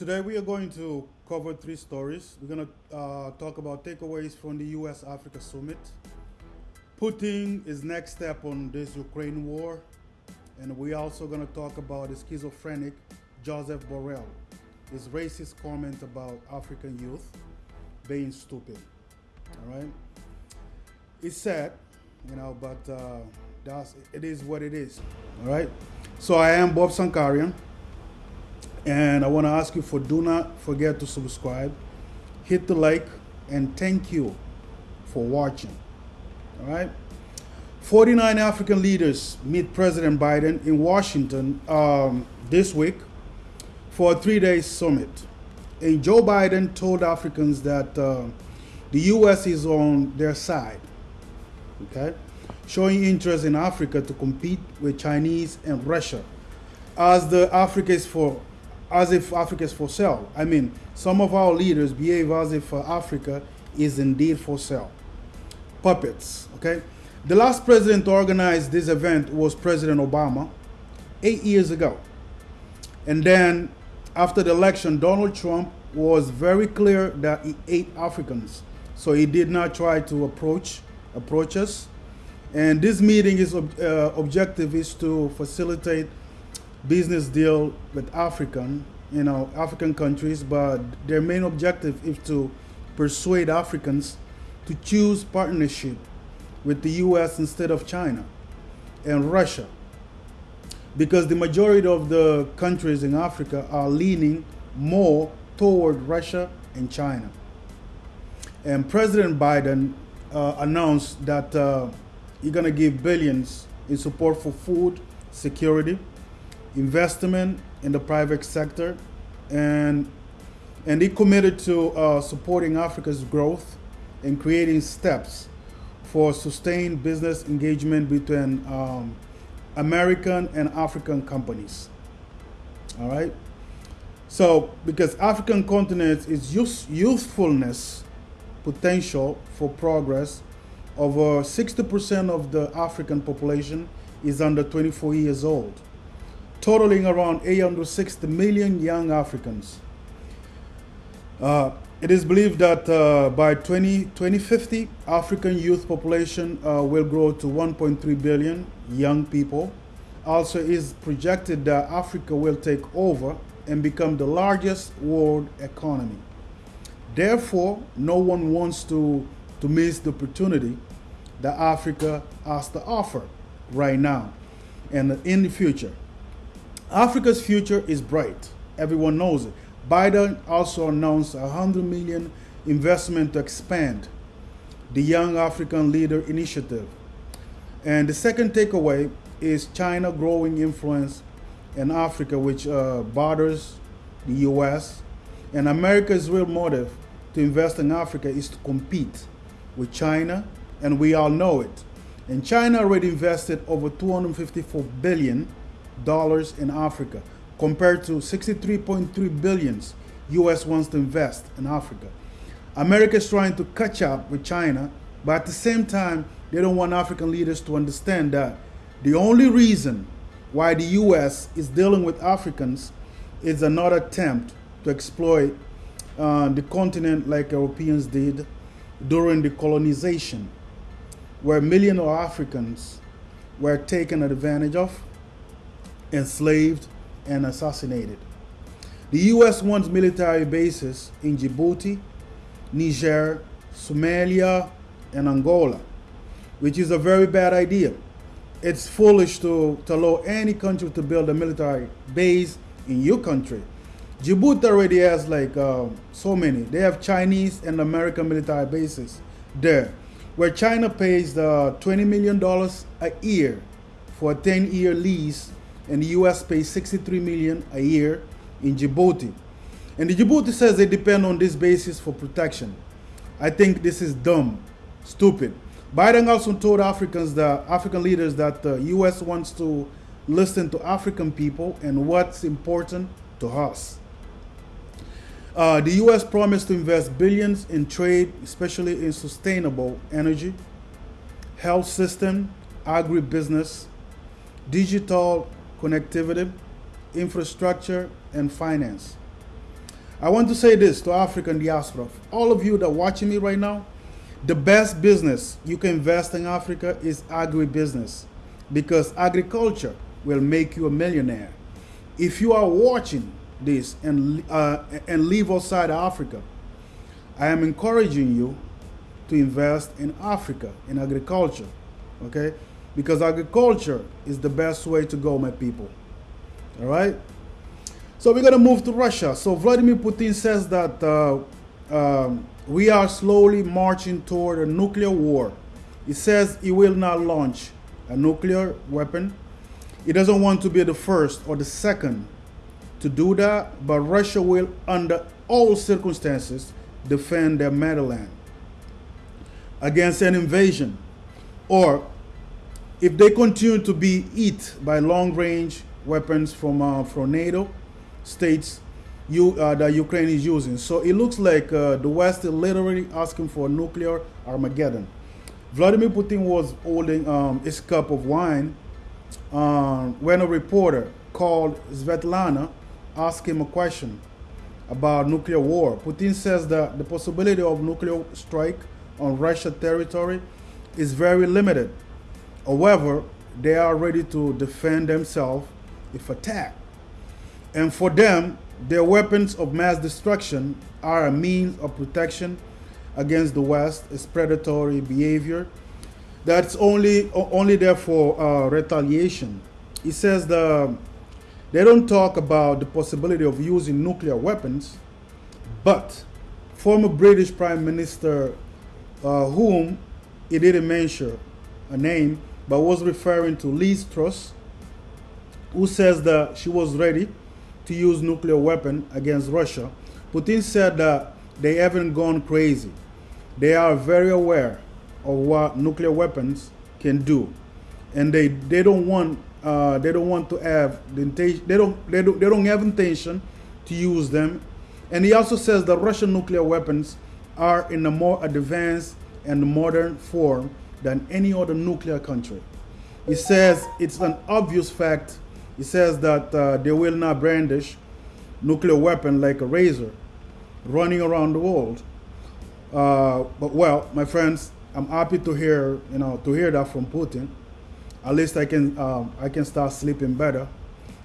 Today we are going to cover three stories. We're going to uh, talk about takeaways from the U.S. Africa Summit, Putin is next step on this Ukraine war, and we're also going to talk about the schizophrenic Joseph Borrell, his racist comment about African youth being stupid. All right, it's sad, you know, but uh, that's it is what it is. All right. So I am Bob Sankarian. And I want to ask you for do not forget to subscribe, hit the like, and thank you for watching. All right. 49 African leaders meet President Biden in Washington um, this week for a three day summit. And Joe Biden told Africans that uh, the U.S. is on their side, okay, showing interest in Africa to compete with Chinese and Russia as the Africa is for as if Africa is for sale. I mean, some of our leaders behave as if uh, Africa is indeed for sale. Puppets, okay? The last president to organize this event was President Obama eight years ago. And then after the election, Donald Trump was very clear that he ate Africans. So he did not try to approach approach us. And this meeting is uh, objective is to facilitate business deal with African, you know, African countries, but their main objective is to persuade Africans to choose partnership with the US instead of China and Russia. Because the majority of the countries in Africa are leaning more toward Russia and China. And President Biden uh, announced that uh, he's going to give billions in support for food security investment in the private sector, and and he committed to uh, supporting Africa's growth and creating steps for sustained business engagement between um, American and African companies. All right. So, because African continent is youth, youthfulness potential for progress, over 60% of the African population is under 24 years old totaling around 860 million young Africans. Uh, it is believed that uh, by 20, 2050, African youth population uh, will grow to 1.3 billion young people. Also, is projected that Africa will take over and become the largest world economy. Therefore, no one wants to, to miss the opportunity that Africa has to offer right now and in the future. Africa's future is bright. Everyone knows it. Biden also announced a 100 million investment to expand the Young African Leader Initiative. And the second takeaway is China growing influence in Africa, which uh, borders the US. And America's real motive to invest in Africa is to compete with China, and we all know it. And China already invested over 254 billion dollars in Africa compared to 63.3 billions US wants to invest in Africa. America is trying to catch up with China, but at the same time, they don't want African leaders to understand that the only reason why the US is dealing with Africans is another attempt to exploit uh, the continent like Europeans did during the colonization, where millions of Africans were taken advantage of enslaved, and assassinated. The U.S. wants military bases in Djibouti, Niger, Somalia, and Angola, which is a very bad idea. It's foolish to, to allow any country to build a military base in your country. Djibouti already has like uh, so many. They have Chinese and American military bases there, where China pays the $20 million a year for a 10-year lease and the US pays 63 million a year in Djibouti. And the Djibouti says they depend on this basis for protection. I think this is dumb, stupid. Biden also told Africans the African leaders that the US wants to listen to African people and what's important to us. Uh, the US promised to invest billions in trade, especially in sustainable energy, health system, agribusiness, digital connectivity, infrastructure, and finance. I want to say this to African diaspora. All of you that are watching me right now, the best business you can invest in Africa is agribusiness because agriculture will make you a millionaire. If you are watching this and, uh, and live outside Africa, I am encouraging you to invest in Africa, in agriculture, okay? Because agriculture is the best way to go, my people. All right? So we're going to move to Russia. So Vladimir Putin says that uh, um, we are slowly marching toward a nuclear war. He says he will not launch a nuclear weapon. He doesn't want to be the first or the second to do that, but Russia will, under all circumstances, defend their motherland against an invasion. Or if they continue to be hit by long range weapons from, uh, from NATO states you, uh, that Ukraine is using. So it looks like uh, the West is literally asking for a nuclear Armageddon. Vladimir Putin was holding um, his cup of wine um, when a reporter called Svetlana asked him a question about nuclear war. Putin says that the possibility of nuclear strike on Russia territory is very limited. However, they are ready to defend themselves if attacked. And for them, their weapons of mass destruction are a means of protection against the West, its predatory behavior. That's only only there for uh, retaliation. He says the they don't talk about the possibility of using nuclear weapons, but former British Prime Minister, uh, whom he didn't mention a name, but was referring to Liz Truss, who says that she was ready to use nuclear weapon against Russia. Putin said that they haven't gone crazy. They are very aware of what nuclear weapons can do, and they they don't want uh, they don't want to have the. They don't they don't they don't have intention to use them. And he also says that Russian nuclear weapons are in a more advanced and modern form than any other nuclear country. He says it's an obvious fact. He says that uh, they will not brandish nuclear weapon like a razor running around the world. Uh, but well, my friends, I'm happy to hear you know to hear that from Putin. At least I can um, I can start sleeping better.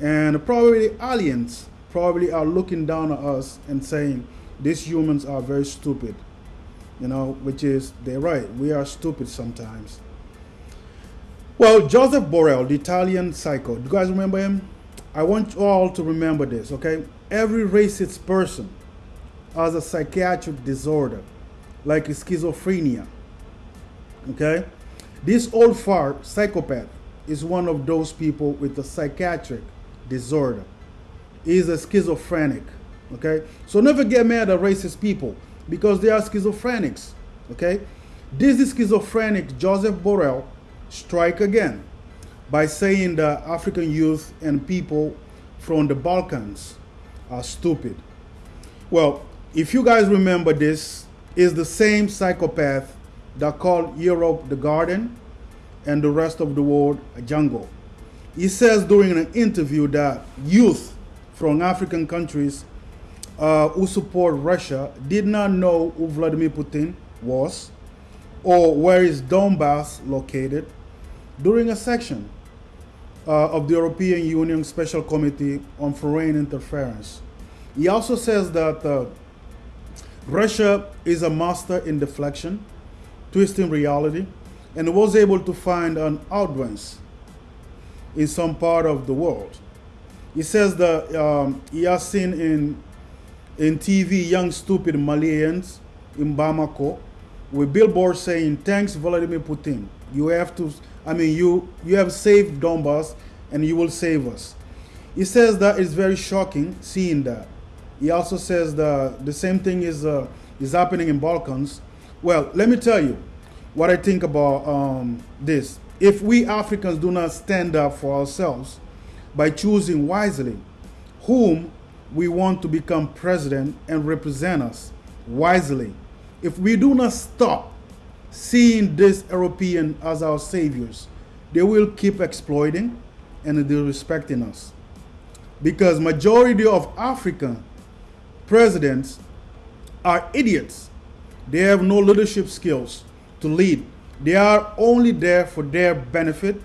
And probably aliens probably are looking down at us and saying these humans are very stupid. You know, which is they're right. We are stupid sometimes. Well, Joseph Borrell, the Italian psycho. Do you guys remember him? I want you all to remember this, okay? Every racist person has a psychiatric disorder like schizophrenia. Okay? This old fart psychopath is one of those people with a psychiatric disorder. He's a schizophrenic. Okay? So never get mad at racist people because they are schizophrenics. Okay? This is schizophrenic Joseph Borrell strike again by saying that African youth and people from the Balkans are stupid. Well, if you guys remember this, is the same psychopath that called Europe the garden and the rest of the world a jungle. He says during an interview that youth from African countries uh, who support Russia did not know who Vladimir Putin was or where is Donbass located during a section uh, of the European Union Special Committee on Foreign Interference. He also says that uh, Russia is a master in deflection, twisting reality, and was able to find an audience in some part of the world. He says that um, he has seen in, in TV young stupid Malians in Bamako with billboards saying, thanks Vladimir Putin. You have to, I mean, you, you have saved Donbass and you will save us. He says that it's very shocking seeing that. He also says the, the same thing is, uh, is happening in Balkans. Well, let me tell you what I think about um, this. If we Africans do not stand up for ourselves by choosing wisely whom we want to become president and represent us wisely, if we do not stop seeing this European as our saviors, they will keep exploiting and disrespecting us. Because majority of African presidents are idiots. They have no leadership skills to lead. They are only there for their benefit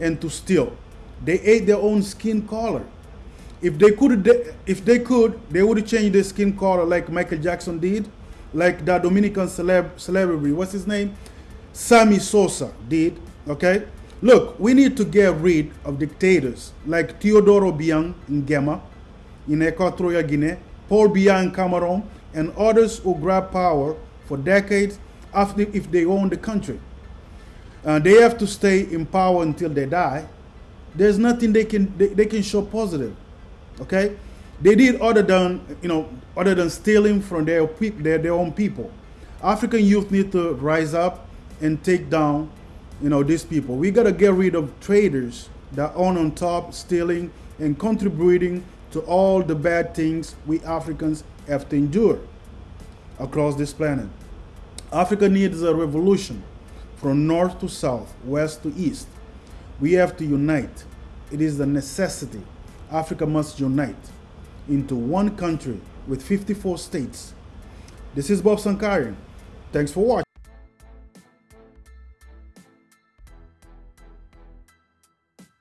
and to steal. They ate their own skin color. If they could, if they could, they would change their skin color like Michael Jackson did, like that Dominican celeb, celebrity. What's his name? Sammy Sosa did. Okay. Look, we need to get rid of dictators like Teodoro Biang in Gema, in Equatorial Guinea, Paul Biya in Cameroon, and others who grab power for decades after if they own the country. Uh, they have to stay in power until they die. There's nothing they can they, they can show positive. Okay, they did other than you know other than stealing from their their, their own people. African youth need to rise up and take down you know these people. We gotta get rid of traders that own on top, stealing and contributing to all the bad things we Africans have to endure across this planet. Africa needs a revolution from north to south, west to east. We have to unite. It is a necessity. Africa must unite into one country with 54 states. This is Bob Sankarian. Thanks for watching.